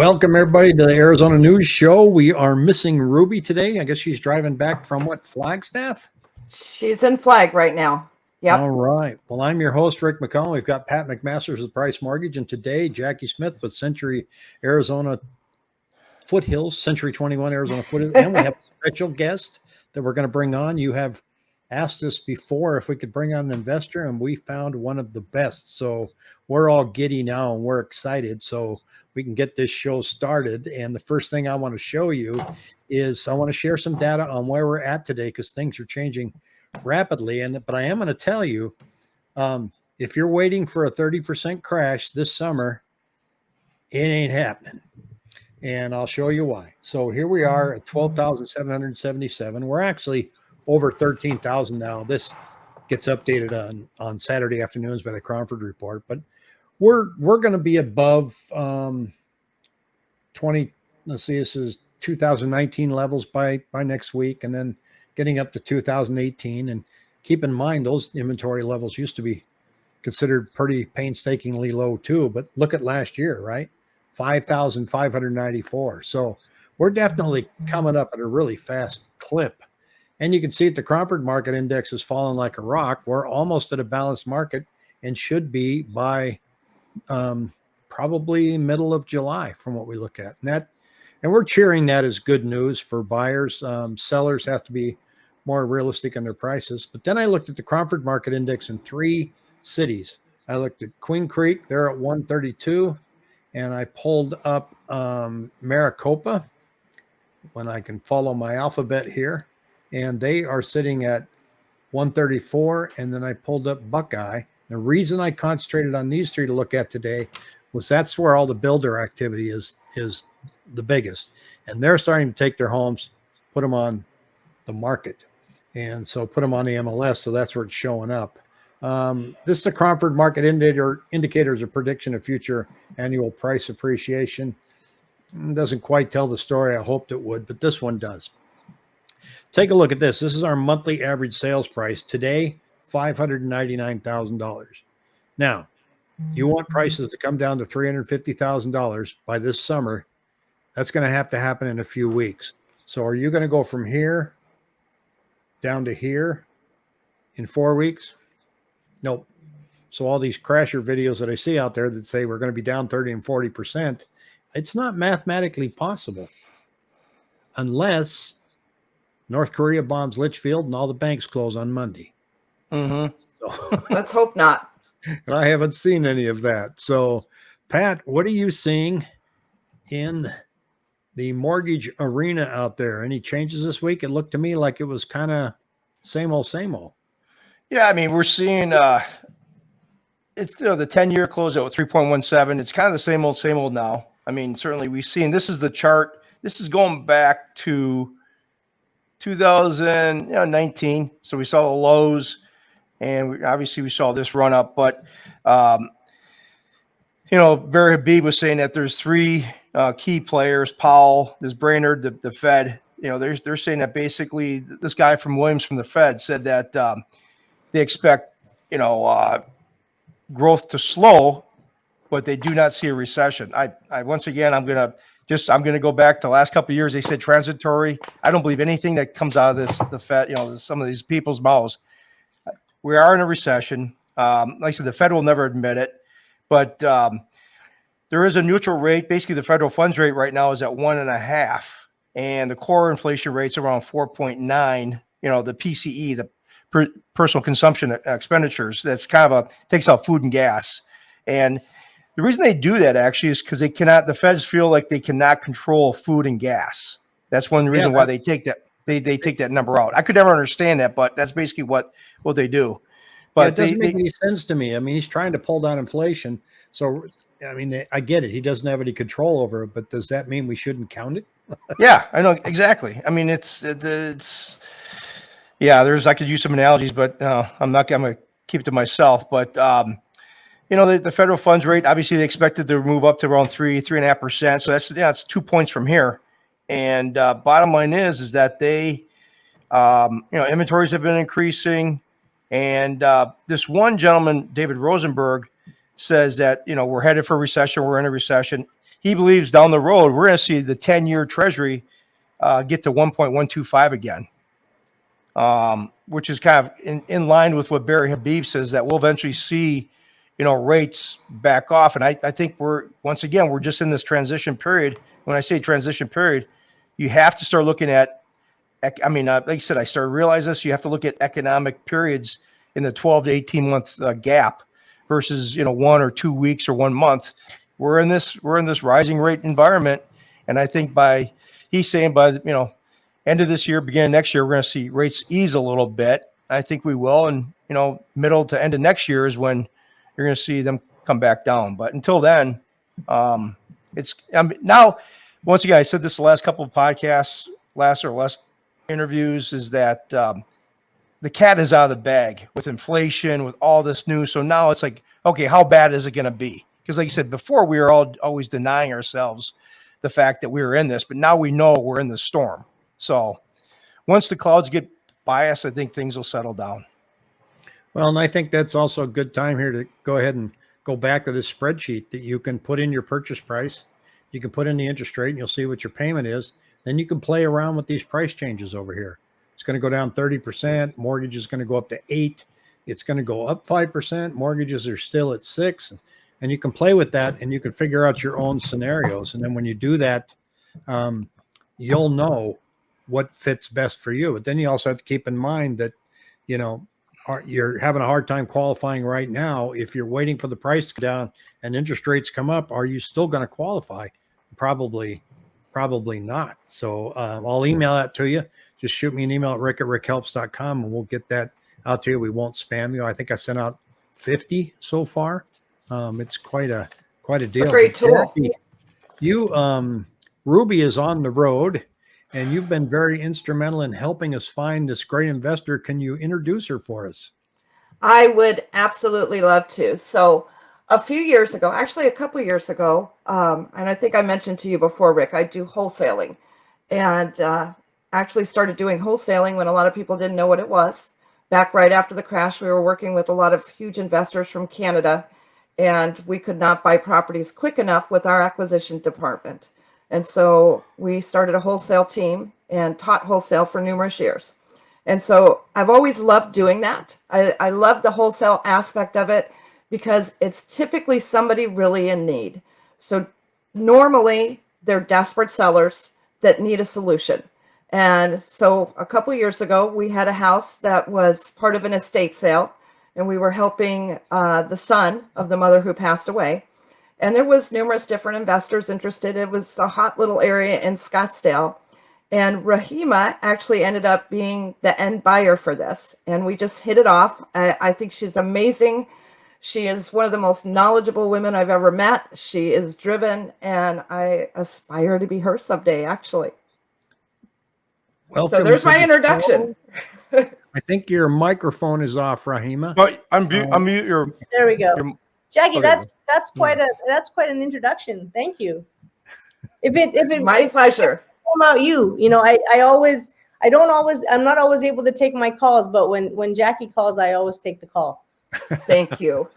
Welcome everybody to the Arizona News Show. We are missing Ruby today. I guess she's driving back from what Flagstaff? She's in Flag right now. Yep. All right. Well, I'm your host, Rick McCollum. We've got Pat McMasters with Price Mortgage, and today Jackie Smith with Century Arizona Foothills, Century 21 Arizona Foothills, and we have a special guest that we're going to bring on. You have asked us before if we could bring on an investor, and we found one of the best. So we're all giddy now, and we're excited. So we can get this show started. And the first thing I want to show you is I want to share some data on where we're at today because things are changing rapidly. And but I am going to tell you, um, if you're waiting for a 30% crash this summer, it ain't happening. And I'll show you why. So here we are at 12,777. We're actually over 13,000 now. This gets updated on on Saturday afternoons by the Cromford report, but we're we're going to be above um 20 let's see this is 2019 levels by by next week and then getting up to 2018 and keep in mind those inventory levels used to be considered pretty painstakingly low too but look at last year right? 5594 so we're definitely coming up at a really fast clip. And you can see that the Cromford market index has fallen like a rock. We're almost at a balanced market and should be by um, probably middle of July from what we look at. And that, and we're cheering that as good news for buyers. Um, sellers have to be more realistic in their prices. But then I looked at the Cromford Market Index in three cities. I looked at Queen Creek, they're at 132, and I pulled up um, Maricopa when I can follow my alphabet here, and they are sitting at 134. And then I pulled up Buckeye, the reason I concentrated on these three to look at today was that's where all the builder activity is is the biggest, and they're starting to take their homes, put them on the market, and so put them on the MLS. So that's where it's showing up. Um, this is the Cromford Market Indicator indicators a prediction of future annual price appreciation. It doesn't quite tell the story I hoped it would, but this one does. Take a look at this. This is our monthly average sales price today. $599,000. Now, you want mm-hmm. prices to come down to $350,000 by this summer. That's going to have to happen in a few weeks. So are you going to go from here down to here in four weeks? Nope. So all these crasher videos that I see out there that say we're going to be down 30 and 40%, it's not mathematically possible unless North Korea bombs Litchfield and all the banks close on Monday. Mm-hmm. So let's hope not. I haven't seen any of that. So, Pat, what are you seeing in the mortgage arena out there? Any changes this week? It looked to me like it was kind of same old, same old. Yeah, I mean, we're seeing uh it's you know the 10 year close at 3.17. It's kind of the same old, same old now. I mean, certainly we've seen this is the chart. This is going back to 2019. So we saw the lows and we, obviously we saw this run up. But um, you know, Barry Habib was saying that there's three uh, key players: Powell, this Brainard, the, the Fed. You know, they're they're saying that basically this guy from Williams from the Fed said that um, they expect you know uh, growth to slow, but they do not see a recession. I, I once again, I'm gonna just I'm going to go back to the last couple years. They said transitory. I don't believe anything that comes out of this the Fed. You know, some of these people's mouths we are in a recession. Um, like I said, the Fed will never admit it, but um, there is a neutral rate. Basically, the federal funds rate right now is at one and a half, and the core inflation rate's around 4.9. You know, the PCE, the per personal consumption expenditures, that's kind of a takes out food and gas. And the reason they do that actually is because they cannot, the feds feel like they cannot control food and gas. That's one reason yeah, why they take that they they take that number out. I could never understand that, but that's basically what what they do. But yeah, it doesn't they, make they, any sense to me. I mean, he's trying to pull down inflation, so I mean, I get it. He doesn't have any control over it, but does that mean we shouldn't count it? yeah, I know exactly. I mean, it's it's yeah. There's I could use some analogies, but uh, I'm not. I'm gonna keep it to myself. But um, you know, the, the federal funds rate obviously they expected to move up to around three three and a half percent. So that's yeah, it's two points from here. And uh, bottom line is, is that they, um, you know, inventories have been increasing. And uh, this one gentleman, David Rosenberg, says that, you know, we're headed for a recession. We're in a recession. he believes down the road we're going to see the 10 year treasury uh, get to 1.125 again, um, which is kind of in, in line with what Barry Habib says that we'll eventually see, you know, rates back off. And I, I think we're, once again, we're just in this transition period. When I say transition period, you have to start looking at, I mean, uh, like I said, I started realizing this, you have to look at economic periods in the 12 to 18 month uh, gap versus, you know, one or two weeks or one month. We're in this, we're in this rising rate environment. And I think by, he's saying by, the you know, end of this year, beginning next year, we're going to see rates ease a little bit. I think we will. And, you know, middle to end of next year is when you're going to see them come back down. But until then, um, it's I mean, now, once again, I said this the last couple of podcasts, last or less interviews, is that um, the cat is out of the bag with inflation, with all this news. So now it's like, okay, how bad is it going to be? Because, like you said before, we were all always denying ourselves the fact that we were in this, but now we know we're in the storm. So once the clouds get by us, I think things will settle down. Well, and I think that's also a good time here to go ahead and go back to this spreadsheet that you can put in your purchase price. You can put in the interest rate and you'll see what your payment is. Then you can play around with these price changes over here. It's going to go down 30%. Mortgage is going to go up to eight. It's going to go up 5%. Mortgages are still at six. And you can play with that and you can figure out your own scenarios. And then when you do that, um, you'll know what fits best for you. But then you also have to keep in mind that, you know, are, you're having a hard time qualifying right now. If you're waiting for the price to go down and interest rates come up, are you still going to qualify? Probably, probably not. So um, I'll email that to you. Just shoot me an email at rick at rickhelps.com and we'll get that out to you. We won't spam you. I think I sent out 50 so far. Um, it's quite a quite a It's deal. a great tool. Jackie, You um Ruby is on the road and you've been very instrumental in helping us find this great investor. Can you introduce her for us? I would absolutely love to. So, a few years ago, actually a couple years ago, um, and I think I mentioned to you before, Rick, I do wholesaling, and uh, actually started doing wholesaling when a lot of people didn't know what it was. Back right after the crash, we were working with a lot of huge investors from Canada, and we could not buy properties quick enough with our acquisition department. And so we started a wholesale team and taught wholesale for numerous years. And so I've always loved doing that. I, I love the wholesale aspect of it because it's typically somebody really in need. So normally they're desperate sellers that need a solution. And so a couple years ago, we had a house that was part of an estate sale, and we were helping uh, the son of the mother who passed away. And there was numerous different investors interested. It was a hot little area in Scottsdale. And Rahima actually ended up being the end buyer for this. And we just hit it off. I, I think she's amazing. She is one of the most knowledgeable women I've ever met. She is driven, and I aspire to be her someday, actually. Welcome. So there's my the introduction. I think your microphone is off, Rahima. But unmute, uh, unmute your, There we go. your Jackie, Okay. that's that's quite a that's quite an introduction. Thank you. If it if it My if pleasure. about you, you know, I I always I don't always I'm not always able to take my calls, but when when Jackie calls, I always take the call. Thank you.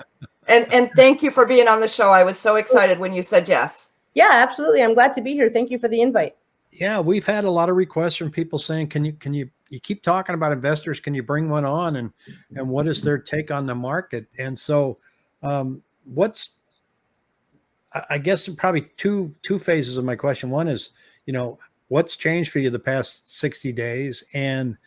And and thank you for being on the show. I was so excited when you said yes. Yeah, absolutely. I'm glad to be here. Thank you for the invite. Yeah, we've had a lot of requests from people saying, "Can you can you you keep talking about investors? Can you bring one on and and what is their take on the market?" And so, um, what's I- guess probably two two phases of my question. One is, you know, what's changed for you the past sixty days, and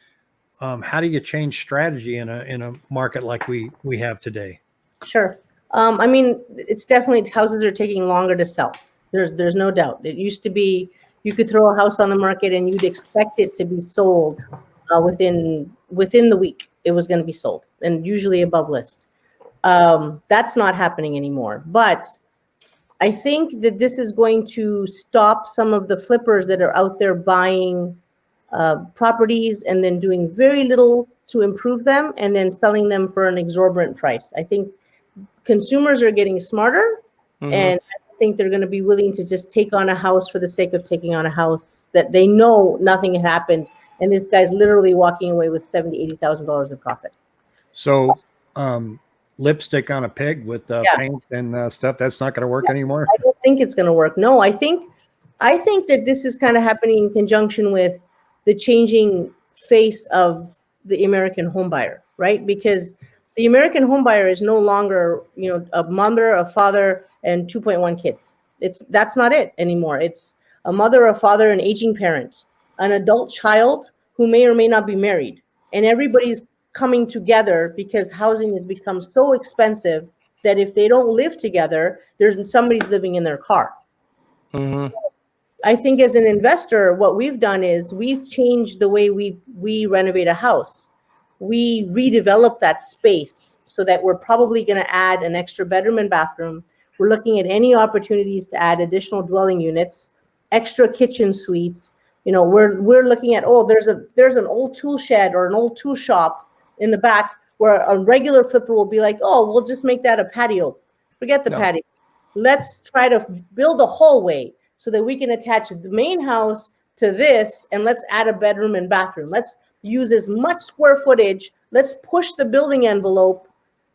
um, how do you change strategy in a in a market like we we have today? Sure. Um, I mean, it's definitely houses are taking longer to sell. There's there's no doubt. It used to be you could throw a house on the market and you'd expect it to be sold uh, within within the week. It was going to be sold, and usually above list. Um, that's not happening anymore. But I think that this is going to stop some of the flippers that are out there buying uh, properties and then doing very little to improve them and then selling them for an exorbitant price. I think consumers are getting smarter Mhm. and I think they're going to be willing to just take on a house for the sake of taking on a house that they know nothing had happened. And this guy's literally walking away with seventy, eighty thousand dollars in profit. So, um, lipstick on a pig with uh, Yeah. paint and uh, stuff. That's not going to work anymore. I don't think it's going to work. No, I think, I think that this is kind of happening in conjunction with the changing face of the American homebuyer, right? Because the American homebuyer is no longer, you know, a mother, a father, and 2.1 kids. It's that's not it anymore. It's a mother, a father, an aging parent, an adult child who may or may not be married, and everybody's coming together because housing has become so expensive that if they don't live together, there's somebody's living in their car. Mhm. I think as an investor, what we've done is we've changed the way we we renovate a house. We redevelop that space so that we're probably going to add an extra bedroom and bathroom. We're looking at any opportunities to add additional dwelling units, extra kitchen suites. You know, we're we're looking at oh, there's a there's an old tool shed or an old tool shop in the back where a regular flipper will be like, oh, we'll just make that a patio. Forget the No. patio. Let's try to build a hallway so that we can attach the main house to this and let's add a bedroom and bathroom. Let's use as much square footage. Let's push the building envelope.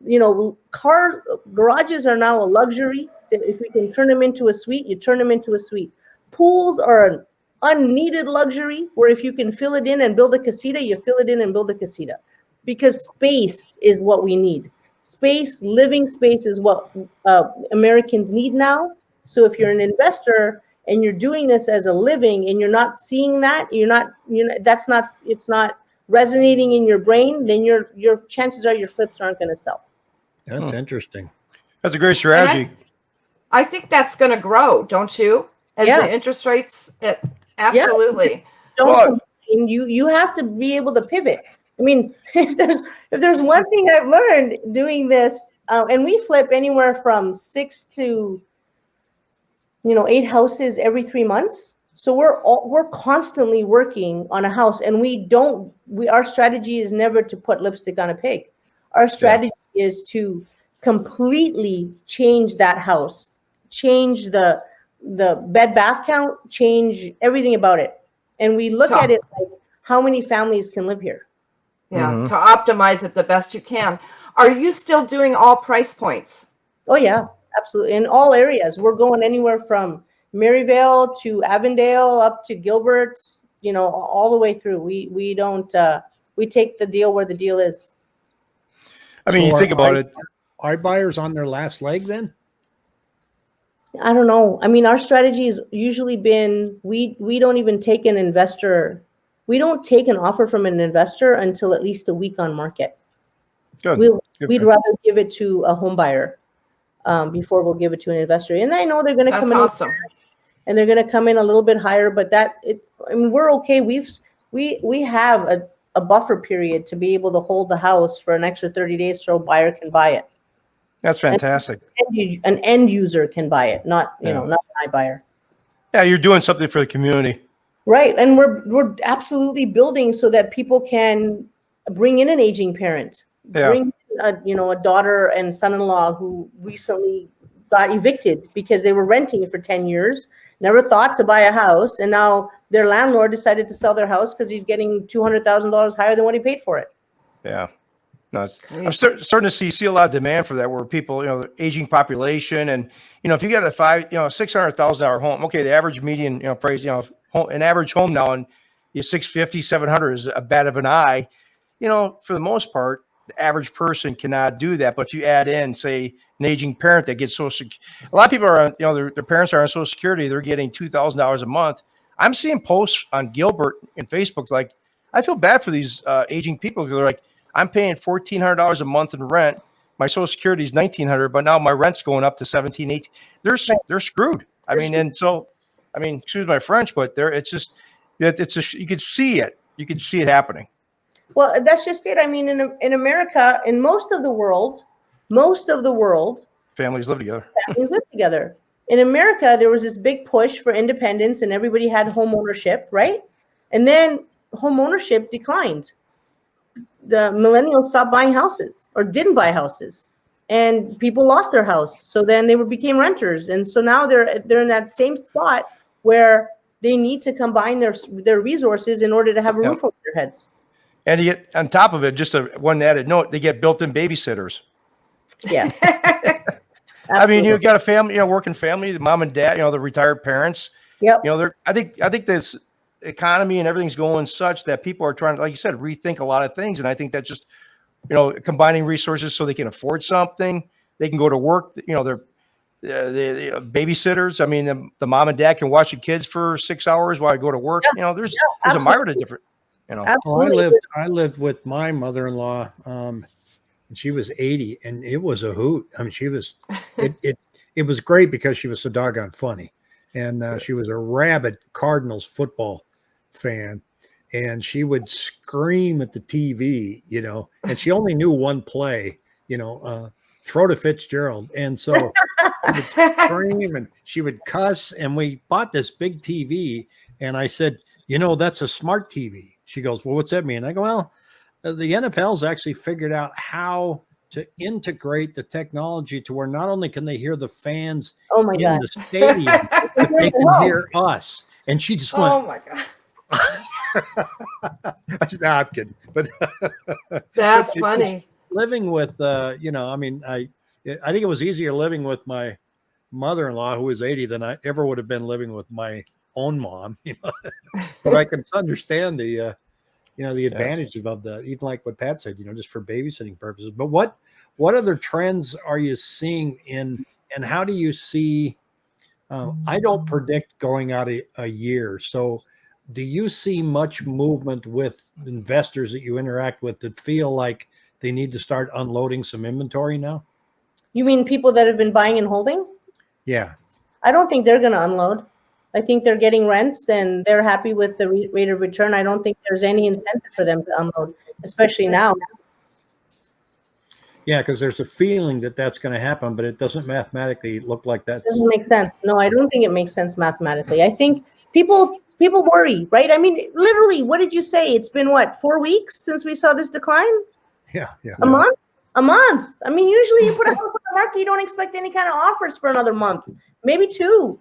You know, car garages are now a luxury. If we can turn them into a suite, you turn them into a suite. Pools are an unneeded luxury where if you can fill it in and build a casita, you fill it in and build a casita. Because space is what we need. Space, living space is what uh, Americans need now. So if you're an investor and you're doing this as a living and you're not seeing that, you're not, you know, that's not, it's not resonating in your brain, then your your chances are your flips aren't going to sell. That's Hmm. interesting. That's a great strategy. I think that's going to grow, don't you? As Yeah. the interest rates, it, absolutely. Don't Well- you you have to be able to pivot. I mean, if there's if there's one thing I've learned doing this, uh, and we flip anywhere from six to you know eight houses every three months. So we're all, we're constantly working on a house, and we don't. We our strategy is never to put lipstick on a pig. Our strategy is to completely change that house, change the the bed bath count, change everything about it, and we look at it like how many families can live here. Yeah, Mhm. to optimize it the best you can. Are you still doing all price points? Oh yeah, absolutely. In all areas, we're going anywhere from Maryvale to Avondale up to Gilbert. You know, all the way through. We we don't uh, we take the deal where the deal is. I mean, So you think about are- it. Are buyers on their last leg then? I don't know. I mean, our strategy has usually been we we don't even take an investor. We don't take an offer from an investor until at least a week on market. Good. We'll, Good we'd for- rather give it to a home buyer um, before we'll give it to an investor. And I know they're going to That's come in awesome. and they're going to come in a little bit higher, but that it. I mean, we're okay. We've we we have a, a buffer period to be able to hold the house for an extra thirty days so a buyer can buy it. That's fantastic. End An end user can buy it, not you Yeah. know, not an iBuyer. Yeah, you're doing something for the community. Right, and we're we're absolutely building so that people can bring in an aging parent, Yeah. bring a you know a daughter and son-in-law who recently got evicted because they were renting for ten years, never thought to buy a house, and now their landlord decided to sell their house because he's getting two hundred thousand dollars higher than what he paid for it. Yeah. No, it's, I'm start, starting to see see a lot of demand for that, where people, you know, the aging population, and you know, if you got a five, you know, six hundred thousand dollar home, okay, the average median, you know, price, you know, home, an average home now, and you 650, 700 is a bad of an eye. You know, for the most part, the average person cannot do that. But if you add in, say, an aging parent that gets social, a lot of people are, you know, their, their parents are on Social Security, they're getting two thousand dollars a month. I'm seeing posts on Gilbert and Facebook like, I feel bad for these uh, aging people because they're like, I'm paying fourteen hundred dollars a month in rent. My Social Security is nineteen hundred, but now my rent's going up to 17, 18. They're they're screwed. I mean, and so, I mean, excuse my French, but there it's just that it's a you could see it. You could see it happening. Well, that's just it. I mean, in in America, in most of the world, most of the world, Families live together. families live together. In America, there was this big push for independence and everybody had home ownership, right? And then home ownership declined. The millennials stopped buying houses or didn't buy houses. And people lost their house. So then they were became renters. And so now they're they're in that same spot where they need to combine their their resources in order to have a Yep. roof over their heads. And you get on top of it, just a one added note, they get built-in babysitters. Yeah. I mean, you've got a family, you know, working family, the mom and dad, you know, the retired parents. Yep. You know, they're. I think. I think this economy and everything's going such that people are trying to, like you said, rethink a lot of things. And I think that just, you know, combining resources so they can afford something, they can go to work. You know, they're. Uh, the, the babysitters. I mean, the, the mom and dad can watch the kids for six hours while I go to work. You know, there's there's a myriad of different. You know, Oh, I lived I lived with my mother-in-law um and she was 80 and it was a hoot. I mean she was it it it was great because she was so doggone funny. And uh, she was a rabid Cardinals football fan and she would scream at the TV, you know, and she only knew one play, you know, uh throw to Fitzgerald. And so she would scream and she would cuss. And we bought this big TV. And I said, you know, that's a smart TV. She goes, well, what's that mean? I go, well, uh, the NFL's actually figured out how to integrate the technology to where not only can they hear the fans Oh my in God. the stadium, but they can hear us. And she just went, oh my god, I said, "Nah, I'm kidding. But that's funny. living with uh you know i mean i i think it was easier living with my mother-in-law who was 80 than i ever would have been living with my own mom you know but i can understand the uh you know the Yes. advantage of the even like what pat said you know just for babysitting purposes but what what other trends are you seeing in and how do you see uh, i don't predict going out a, a year so do you see much movement with investors that you interact with that feel like they need to start unloading some inventory now? You mean people that have been buying and holding? Yeah. I don't think they're going to unload. I think they're getting rents and they're happy with the re- rate of return. I don't think there's any incentive for them to unload, especially now. Yeah, because there's a feeling that that's going to happen, but it doesn't mathematically look like that. doesn't make sense. No, I don't think it makes sense mathematically. I think people people worry, right? I mean, literally, what did you say? It's been what four weeks since we saw this decline? Yeah, yeah. A month? A month. I mean, usually you put a house market, you don't expect any kind of offers for another month, maybe two.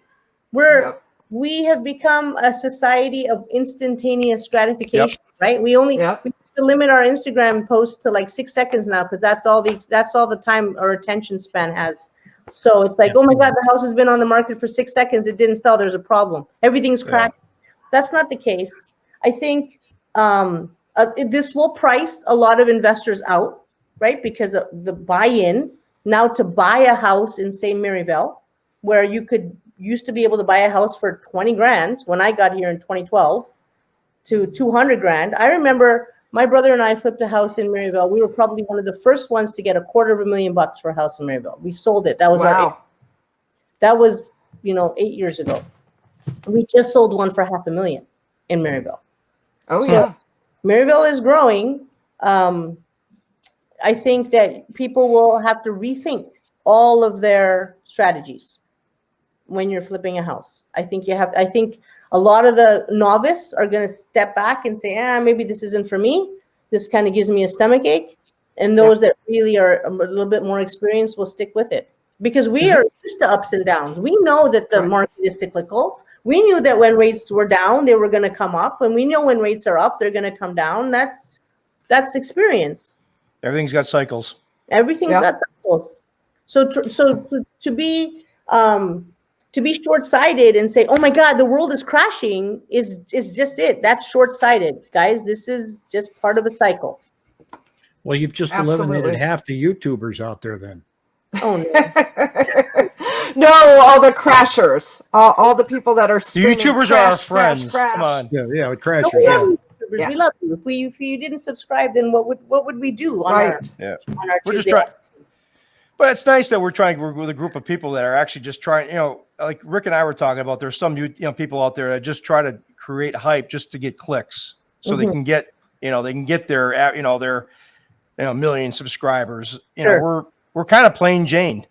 We're Yep. we have become a society of instantaneous gratification, right? We only Yep. we limit our Instagram posts to like six seconds now because that's all the that's all the time our attention span has. So it's like, oh my God, the house has been on the market for six seconds. It didn't sell. There's a problem. Everything's cracked. That's not the case. I think um, uh, this will price a lot of investors out, right? Because the buy-in now to buy a house in St. Maryvale, where you could used to be able to buy a house for 20 grand when I got here in 2012 to 200 grand. I remember my brother and I flipped a house in Maryvale. We were probably one of the first ones to get a quarter of a million bucks for a house in Maryvale. We sold it. That was our Wow. that was, you know, eight years ago. We just sold one for half a million in Maryvale. Oh So- yeah. Maryvale is growing. Um, I think that people will have to rethink all of their strategies when you're flipping a house. I think you have, I think a lot of the novice are going to step back and say, ah, maybe this isn't for me. This kind of gives me a stomach ache. And those that really are a little bit more experienced will stick with it because we are used to ups and downs. We know that the market is cyclical. We knew that when rates were down, they were going to come up, and we know when rates are up, they're going to come down. That's that's experience. Everything's got cycles. Everything's Yeah. got cycles. So tr- so to, to be um, to be short sighted and say, "Oh my God, the world is crashing," is is just it. That's short sighted, guys. This is just part of a cycle. Well, you've just Absolutely. eliminated half the YouTubers out there then. Oh no. no, all the crashers, all, all the people that are The screaming, YouTubers are our "Crash, crash, friends. crash." Come on. Yeah, yeah, with No, crashers. we Yeah. you, YouTubers. Yeah. We love you. If we if you didn't subscribe, then what would what would we do on our Yeah. on our We're just trying. But it's nice that we're trying to work with a group of people that are actually just trying, you know, like Rick and I were talking about. There's some you you know people out there that just try to create hype just to get clicks, so they Mhm. can get, you know, they can get their, you know, their, you know, million subscribers. You Sure. know, we're we're kind of plain Jane.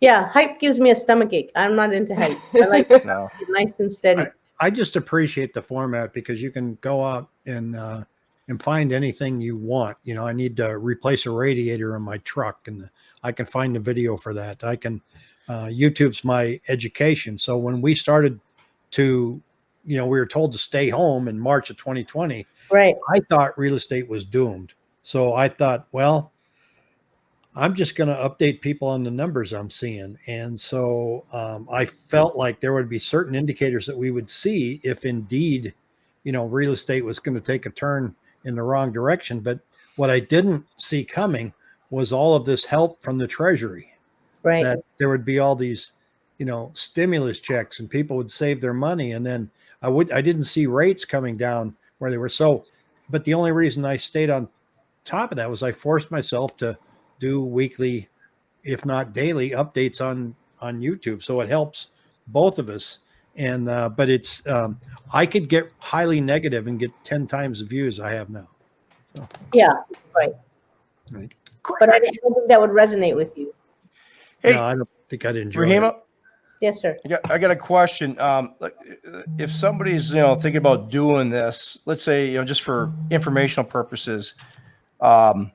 Yeah, hype gives me a stomach ache. I'm not into hype. I like it No, nice and steady. I just appreciate the format because you can go out and uh, and find anything you want. You know, I need to replace a radiator in my truck, and I can find the video for that. I can. Uh, YouTube's my education. So when we started to, you know, we were told to stay home in March of 2020. Right. I thought real estate was doomed. So I thought, well, I'm just going to update people on the numbers I'm seeing. And so um, I felt like there would be certain indicators that we would see if indeed, you know, real estate was going to take a turn in the wrong direction. But what I didn't see coming was all of this help from the Treasury Right. that there would be all these, you know, stimulus checks and people would save their money. And then I would, I didn't see rates coming down where they were. So, but the only reason I stayed on top of that was I forced myself to do weekly, if not daily updates on, on YouTube. So it helps both of us. And, uh, but it's, um, I could get highly negative and get 10 times the views I have now. Yeah, Right. Right. But I don't think that would resonate with you. Hey, no, I don't think I'd enjoy it. Rahima, Yes, sir. I got, I got a question. Um, if somebody's, you know, thinking about doing this, let's say, you know, just for informational purposes, um,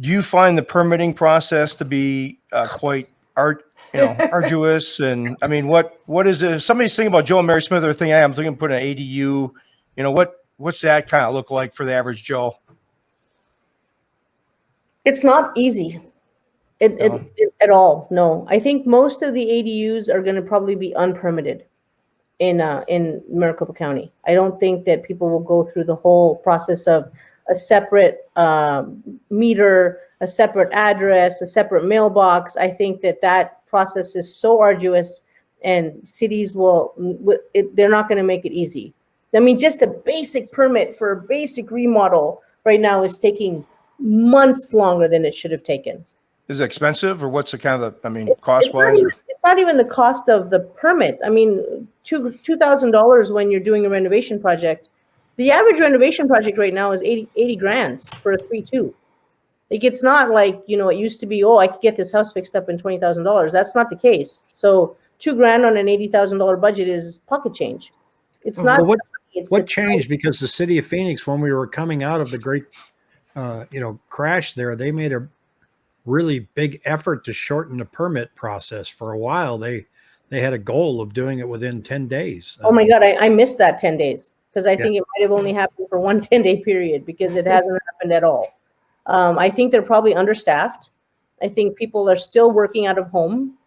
do you find the permitting process to be uh, quite art, you know, arduous? And I mean, what, what is it? If somebody's thinking about Joe and Mary Smith or thinking, hey, I'm thinking to put an ADU, you know, what, what's that kind of look like for the average Joe? It's not easy. It, it, it- at all. No, I think most of the ADUs are going to probably be unpermitted in uh, in Maricopa County. I don't think that people will go through the whole process of a separate um, meter, a separate address, a separate mailbox. I think that that process is so arduous, and cities will, it, they're not going to make it easy. I mean, just a basic permit for a basic remodel right now is taking months longer than it should have taken. Is it expensive or what's the kind of, the- I mean, It's- cost it's not even- It's not even the cost of the permit. I mean, two, two thousand dollars when you're doing a renovation project. The average renovation project right now is 80 80 grand for a three two. Like, it's not like, you know, it used to be, oh, I could get this house fixed up in twenty thousand dollars. That's not the case. So two grand on an eighty thousand dollar budget is pocket change. It's not. Well, what, it's what changed because the city of Phoenix, when we were coming out of the great, uh, you know, crash there, they made a really big effort to shorten the permit process. For a while, they they had a goal of doing it within ten days. Oh my God, I, I missed that ten days because I Yeah. think it might have only happened for one 10 day period because it hasn't happened at all. Um, I think they're probably understaffed. I think people are still working out of home.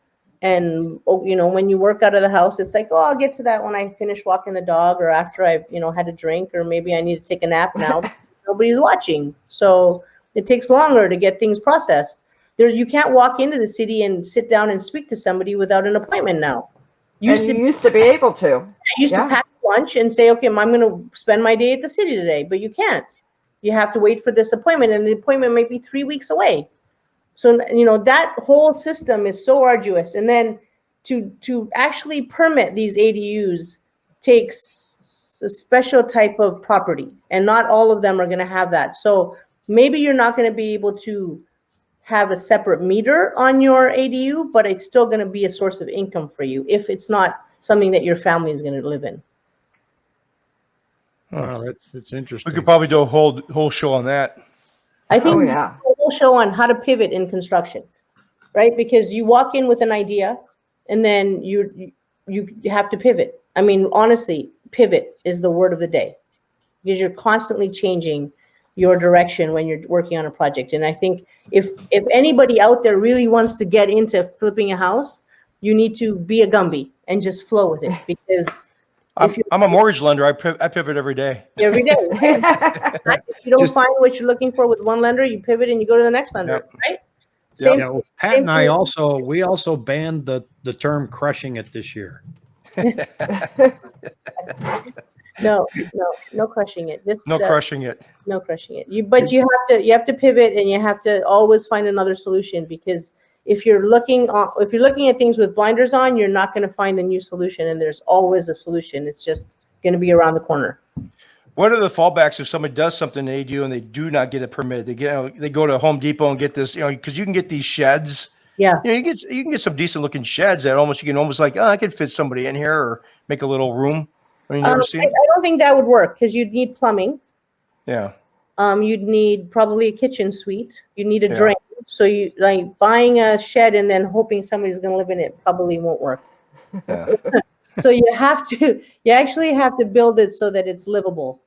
And, oh, you know, when you work out of the house, it's like, oh, I'll get to that when I finish walking the dog or after I've, you know, had a drink or maybe I need to take a nap now. Nobody's watching. So it takes longer to get things processed. There's, you can't walk into the city and sit down and speak to somebody without an appointment now. Used and to you used to be able to. I used Yeah. to pack lunch and say, okay, I'm going to spend my day at the city today, but you can't. You have to wait for this appointment, and the appointment might be three weeks away. So you know that whole system is so arduous, and then to to actually permit these ADUs takes a special type of property, and not all of them are going to have that. So maybe you're not going to be able to have a separate meter on your ADU, but it's still going to be a source of income for you if it's not something that your family is going to live in. Wow, that's that's interesting. We could probably do a whole, whole show on that. I oh, think Oh we yeah. a whole show on how to pivot in construction, right? Because you walk in with an idea and then you you you have to pivot. I mean, honestly, pivot is the word of the day because you're constantly changing your direction when you're working on a project. And I think if if anybody out there really wants to get into flipping a house, you need to be a Gumby and just flow with it because I'm, you- I'm a mortgage lender. I piv- I pivot every day. every day. If you don't Just- find what you're looking for with one lender, you pivot and you go to the next lender, right? Same Yeah, well, Pat and I thing. also we also banned the the term crushing it this year. No, no, no crushing it. This, No uh, crushing it. No crushing it. You, but you have to, you have to pivot and you have to always find another solution because if you're looking on, if you're looking at things with blinders on, you're not going to find a new solution and there's always a solution. It's just going to be around the corner. What are the fallbacks if somebody does something they do and they do not get a permit? They get they go to Home Depot and get this, you know, because you can get these sheds. Yeah. You know, you get you can get some decent looking sheds that almost you can almost like, oh, I could fit somebody in here or make a little room. I mean, Um, I. I don't think that would work because you'd need plumbing. Yeah. Um, you'd need probably a kitchen suite. You need a Yeah. drain. So you like buying a shed and then hoping somebody's going to live in it probably won't work. Yeah. So you have to, you actually have to build it so that it's livable.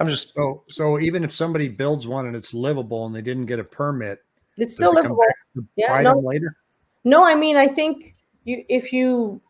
I'm just, So, so even if somebody builds one and it's livable and they didn't get a permit, It's still livable. back Yeah, no. them later? No, I mean, I think you, if you,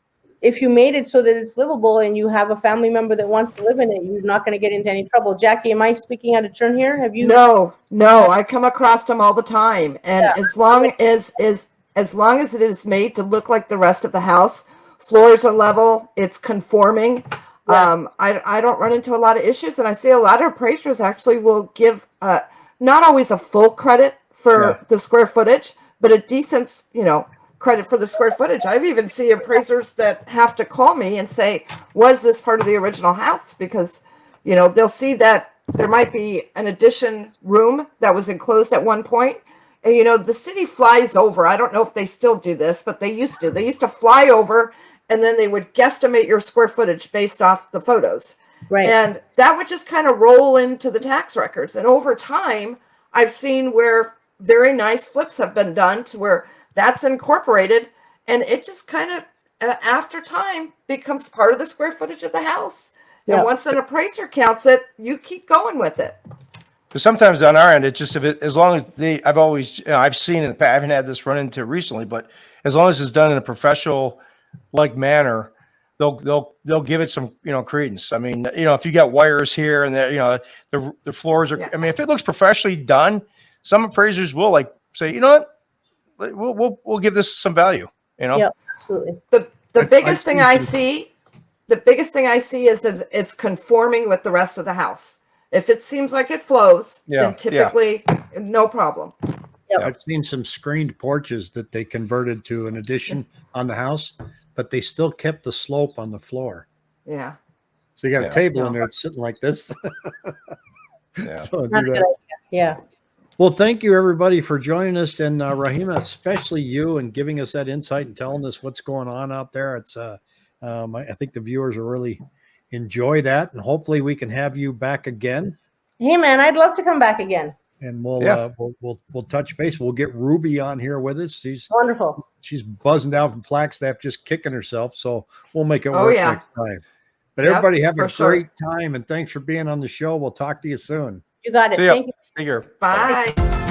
if you made it so that it's livable and you have a family member that wants to live in it, you're not gonna get into any trouble. Jackie, am I speaking out of turn here? Have you? No, no, I come across them all the time. And Yeah. as long as is as long as it is made to look like the rest of the house, floors are level, it's conforming. Yeah. Um, I I don't run into a lot of issues, and I see a lot of appraisers actually will give uh not always a full credit for Yeah. the square footage, but a decent, you know, credit for the square footage. I've even seen appraisers that have to call me and say, "Was this part of the original house?" Because you know they'll see that there might be an addition room that was enclosed at one point. point and you know the city flies over i don't know if they still do this but they used to they used to fly over and then they would guesstimate your square footage based off the photos Right. and that would just kind of roll into the tax records and over time i've seen where very nice flips have been done to where that's incorporated and it just kind of uh, after time becomes part of the square footage of the house Yeah. and once an appraiser counts it you keep going with it But sometimes on our end, it's just if it, as long as they, I've always, you know, I've seen in the past, I haven't had this run into recently, but as long as it's done in a professional like manner, they'll, they'll, they'll give it some, you know, credence. I mean, you know, if you got wires here and there, you know, the, the floors are, Yeah. I mean, if it looks professionally done, some appraisers will like say, you know what, we'll, we'll, we'll give this some value, you know? Yep. Absolutely. the the I've- biggest I've thing I see, the biggest thing I see is, is it's conforming with the rest of the house. If it seems like it flows, Yeah, then yeah. typically no problem. Yep. I've seen some screened porches that they converted to an addition on the house, but they still kept the slope on the floor. Yeah. So you got Yeah. a table in there, it's sitting like this. Yeah. So do That's a good that. Yeah. Well, thank you everybody for joining us, and uh, Rahima, especially you, and giving us that insight and telling us what's going on out there. It's, uh, um, I, I think the viewers will really enjoy that, and hopefully we can have you back again, Hey, man, I'd love to come back again. and we'll Yeah. uh, we'll, we'll we'll touch base. We'll get Ruby on here with us. She's Wonderful. she's buzzing down from Flagstaff, just kicking herself. So we'll make it Oh, work yeah. next time. But Yep, everybody have a for sure. great time, and thanks for being on the show. We'll talk to you soon. You got it. Thank you. Take care. Bye.